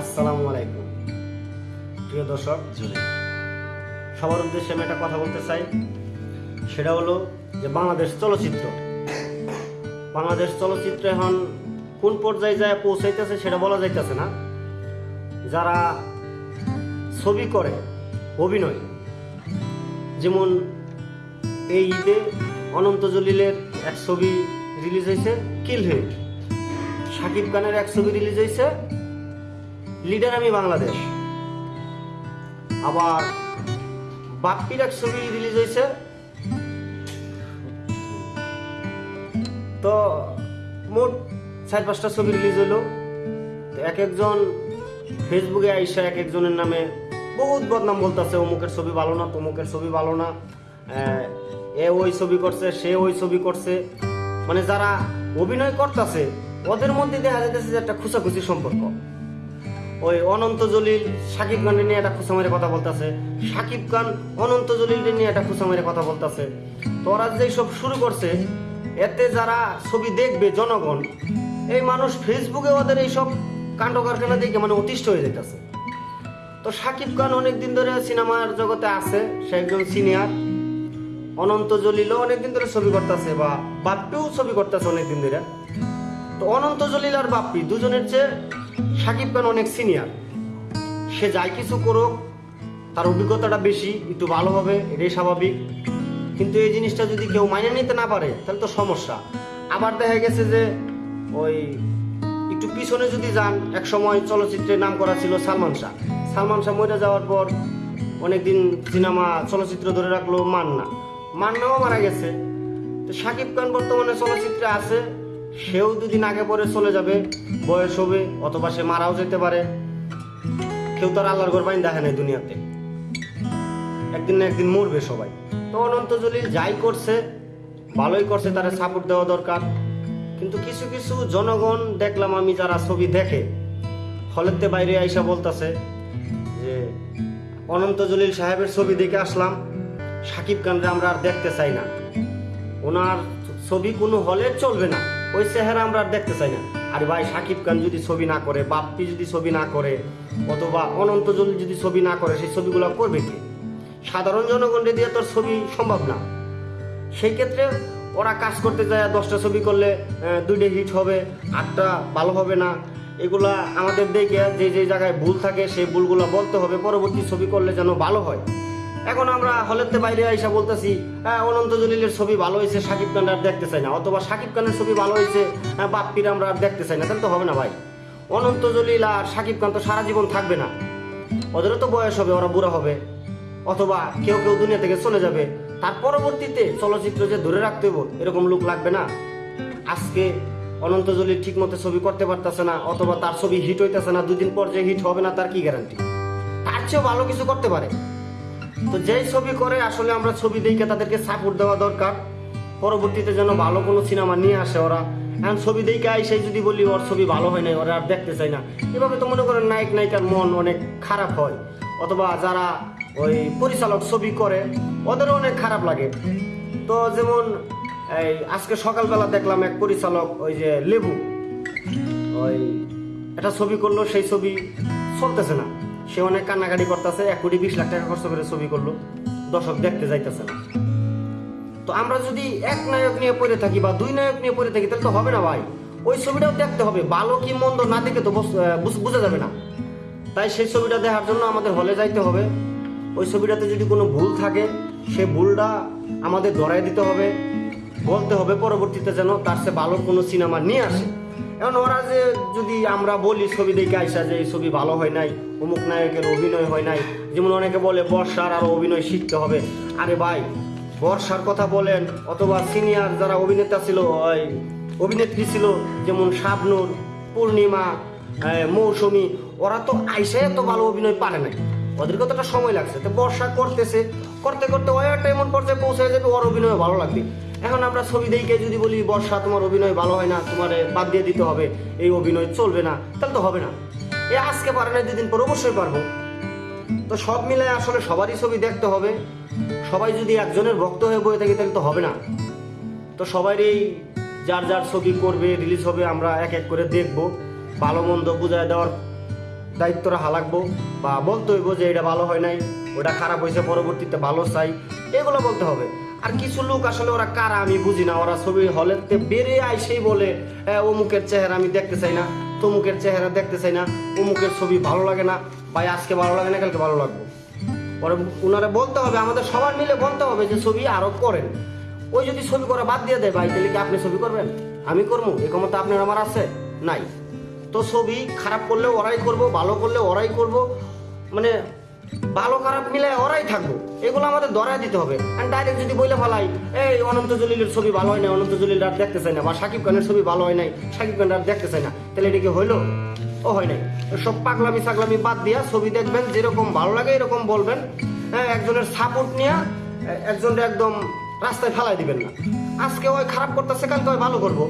আসসালামু আলাইকুম। প্রিয় দর্শক সবার উদ্দেশ্যে আমি একটা কথা বলতে চাই। সেটা হলো যে বাংলাদেশ চলচ্চিত্র। বাংলাদেশ চলচ্চিত্র এখন কোন পর্যায়ে যায় পৌঁছাইতেছে সেটা বলা যাইতেছে না। যারা ছবি করে অভিনয় যেমন এই ঈদে অনন্ত জলিলের এক ছবি রিলিজ হয়েছে কিল হিম শাকিব খানের এক ছবি রিলিজ হয়েছে লিডার আমি বাংলাদেশ। আবার বাপ্পির এক ছবি রিলিজ হয়েছে। তো মোট চার পাঁচটা ছবি রিলিজ হলো। এক একজন ফেসবুকে আইসা এক একজনের নামে বহুত বদনাম বলতেছে, অমুকের ছবি ভালো না, তমুকের ছবি ভালো না। এ ওই ছবি করছে, সে ওই ছবি করছে। মানে যারা অভিনয় করতেছে, ওদের মধ্যে দেখা যাইতেছে যে একটা খুচাখুচি সম্পর্ক। ওই অনন্ত জলিল সাকিব খানের নিয়ে একটা খুচা মেরে কথা বলতেছে। সাকিব খান অনন্ত জলিল নিয়ে একটা খুচা মেরে কথা বলতেছে। তো ওরা যে সব শুরু করছে, এতে যারা ছবি দেখবে জনগণ, এই মানুষ ফেসবুকে ওদের এইসব কাণ্ড কারখানা দেখে মানে অতিষ্ঠ হয়ে যেতেছে তো সাকিব খান অনেকদিন ধরে সিনেমার জগতে আছে, সে একজন সিনিয়র। অনন্ত জলিলও অনেকদিন ধরে ছবি করতেছে বা বাপ্পিও ছবি করতেছে অনেকদিন ধরে। তো অনন্ত জলিল আর বাপ্পি দুজনের চেয়ে সাকিব খান অনেক সিনিয়র সে যাই কিছু করুক, তার অভিজ্ঞতাটা বেশি, একটু ভালো হবে, এটাই স্বাভাবিক। কিন্তু এই জিনিসটা যদি কেউ মাইনে নিতে না পারে, তাহলে তো সমস্যা। আবার দেখা গেছে যে ওই একটু পিছনে যদি যান, এক সময় চলচ্চিত্রে নাম করা ছিল সালমান শাহ। সালমান শাহ মরে যাওয়ার পর অনেকদিন সিনেমা, চলচ্চিত্র ধরে রাখল মান্না। মান্নাও মারা গেছে। তো সাকিব খান বর্তমানে চলচ্চিত্রে আছে। সেও দুদিন আগে পরে চলে যাবে, বয়স হবে অথবা সে মারাও যেতে পারে। কেউ তার আল্লাহর ঘর বাইন দেখে নাই দুনিয়াতে। একদিন না একদিন মরবে সবাই। তো অনন্ত জলিল যাই করছে, ভালোই করছে, তারা সাপোর্ট দেওয়া দরকার। কিন্তু কিছু কিছু জনগণ দেখলাম আমি যারা ছবি দেখে, হলেতে বাইরে আইসা বলতাছে যে অনন্ত জলিল সাহেবের ছবি দেখে আসলাম, সাকিব খানরে আমরা আর দেখতে চাই না। ওনার ছবি কোনো হলে চলবে না। ওই চেহারা আমরা আর দেখতে চাই না। আর ভাই, সাকিব খান যদি ছবি না করে, বাপ্পি যদি ছবি না করে, অথবা অনন্ত জলিল যদি ছবি না করে, সেই ছবিগুলো করবে কি? সাধারণ জনগণকে দিয়ে তোর ছবি সম্ভব না। সেই ক্ষেত্রে ওরা কাজ করতে যায়, দশটা ছবি করলে দুইটা হিট হবে, আটটা ভালো হবে না। এগুলা আমাদের দেখে যে যে জায়গায় ভুল থাকে, সেই ভুলগুলো বলতে হবে। পরবর্তী ছবি করলে যেন ভালো হয়। এখন আমরা হলেতে বাইরে আইসা বলতেছি হ্যাঁ অনন্ত জলিলের ছবি ভালো হয়েছে সাকিব খান আর দেখতে চাই না। অথবা সাকিব খানের ছবি ভালো হয়েছে হ্যাঁ, বাপ্পির আমরা আর দেখতে চাই না। তাহলে তো হবে না ভাই। অনন্ত জলিল আর সাকিব খান তো সারা জীবন থাকবে না। ওদেরও তো বয়স হবে ওরা বুড়া হবে। অথবা কেউ কেউ দুনিয়া থেকে চলে যাবে। তার পরবর্তীতে চলচ্চিত্র যে ধরে রাখতে হইব এরকম লোক লাগবে না। আজকে অনন্ত জলিল ঠিক মতো ছবি করতে পারতেছে না অথবা তার ছবি হিট হইতেছে না দুদিন পর যে হিট হবে না তার কি গ্যারান্টি তার চেয়েও ভালো কিছু করতে পারে। তো যেই ছবি করে, আসলে আমরা ছবি দেখে তাদেরকে সাপোর্ট দেওয়া দরকার। পরবর্তীতে যেন ভালো কোনো সিনেমা নিয়ে আসে ওরা। এখন ছবি দেখে আইসে যদি বলি, ওর ছবি ভালো হয় নাই, ওরা আর দেখতে চাই না। এভাবে তো মনে করেন নায়ক, নায়িকার মন অনেক খারাপ হয়। অথবা যারা ওই পরিচালক ছবি করে, ওদেরও অনেক খারাপ লাগে। তো যেমন এই আজকে সকালবেলা দেখলাম এক পরিচালক, ওই যে লেবু, ওই একটা ছবি করল, সেই ছবি চলতেছে না। সে অনেক কান্নাকাটি করতেছে, এক কোটি বিশ লাখ টাকা খরচ করে ছবি করল। দর্শক দেখতে যাইতেছে না। তো আমরা যদি এক নায়ক নিয়ে পড়ে থাকি বা দুই নায়ক নিয়ে পড়ে থাকি, তাহলে তো হবে না ভাই। ওই ছবিটাও দেখতে হবে। ভালো কি মন্দ না দেখে তো বুঝ- যাবে না। তাই সেই ছবিটা দেখার জন্য আমাদের হলে যাইতে হবে। ওই ছবিটাতে যদি কোনো ভুল থাকে, সে ভুলটা আমাদের ধরাই দিতে হবে। বলতে হবে পরবর্তীতে যেন তার সে ভালো কোনো সিনেমা নিয়ে আসে। এখন ওরা যে যদি আমরা বলি ছবি দেখে আইসা যে এই ছবি ভালো হয় নাই, অমুক নায়কের অভিনয় হয় নাই, যেমন অনেকে বলে বর্ষার আরও অভিনয় শিখতে হবে। আরে ভাই, বর্ষার কথা বলেন, অথবা সিনিয়র যারা অভিনেতা ছিল, ওই অভিনেত্রী ছিল, যেমন শাবনুর, পূর্ণিমা মৌসুমী, ওরা তো আইসে এত ভালো অভিনয় পারে নাই। ওদের কতটা সময় লাগছে। তো বর্ষা করতেছে, করতে করতে ওই একটা এমন পর্যায়ে পৌঁছে যাবে, ওর অভিনয় ভালো লাগবে। এখন আমরা ছবি দেখে যদি বলি, বর্ষা, তোমার অভিনয় ভালো হয় না, তোমার বাদ দিয়ে দিতে হবে। এই অভিনয় চলবে না। তাহলে তো হবে না। এ আজকে পারে না, দুদিন পর অবশ্যই পারব। তো সব মিলে আসলে সবারই ছবি দেখতে হবে। সবাই যদি একজনের ভক্ত হয়ে বয়ে থাকি, তাহলে তো হবে না। তো সবারই যার যার ছবি করবে রিলিজ হবে, আমরা এক এক করে দেখব। ভালো মন্দ বুঝায় দেওয়ার দায়িত্ব হালাকবো বা বলতে হইব যে, এটা ভালো হয় নাই, ওটা খারাপ হয়েছে, পরবর্তীতে ভালো চাই। এগুলো বলতে হবে। আর কিছু লোক আসলে ওরা কারা আমি বুঝি না। ওরা ছবি হলেতে বেড়ে আইসেই বলে "হ্যাঁ, অমুকের চেহারা আমি দেখতে চাই না তমুকের চেহারা দেখতে চাই না অমুকের ছবি ভালো লাগে না ভাই আজকে ভালো লাগে না কালকে ভালো লাগবো। পরে ওনারা বলতে হবে আমাদের সবার মিলে বলতে হবে যে ছবি আরও করেন। ওই যদি ছবি করা বাদ দিয়ে দেয় ভাই তাহলে কি আপনি ছবি করবেন? আমি করব এ ক্ষমতা আপনার আমার আছে? নাই। তো ছবি খারাপ করলে ওরাই করব ভালো করলে ওরাই করব। মানে ভালো খারাপ মিলে ওরাই থাকব। এগুলো আমাদের ধরায় দিতে হবে। আর ডাইরেক্ট যদি বইলে ফেলাই, এই অনন্ত জলিলের ছবি ভালো হয় না অনন্ত জলিল রাত দেখতে চাই না, বা সাকিব খানের ছবি ভালো হয় নাই, সাকিব খান রাত দেখতে চাই না, তাহলে এটা কি হইল? ও হয় নাই। সব পাগলামি সাগলামি বাদ দিয়া ছবি দেখবেন, যেরকম ভালো লাগে এরকম বলবেন। হ্যাঁ একজনের সাপোর্ট নিয়ে একজনের একদম রাস্তায় ফেলাই দিবেন না। আজকে ওই খারাপ করতেছে, কালকে ওই ভালো করব।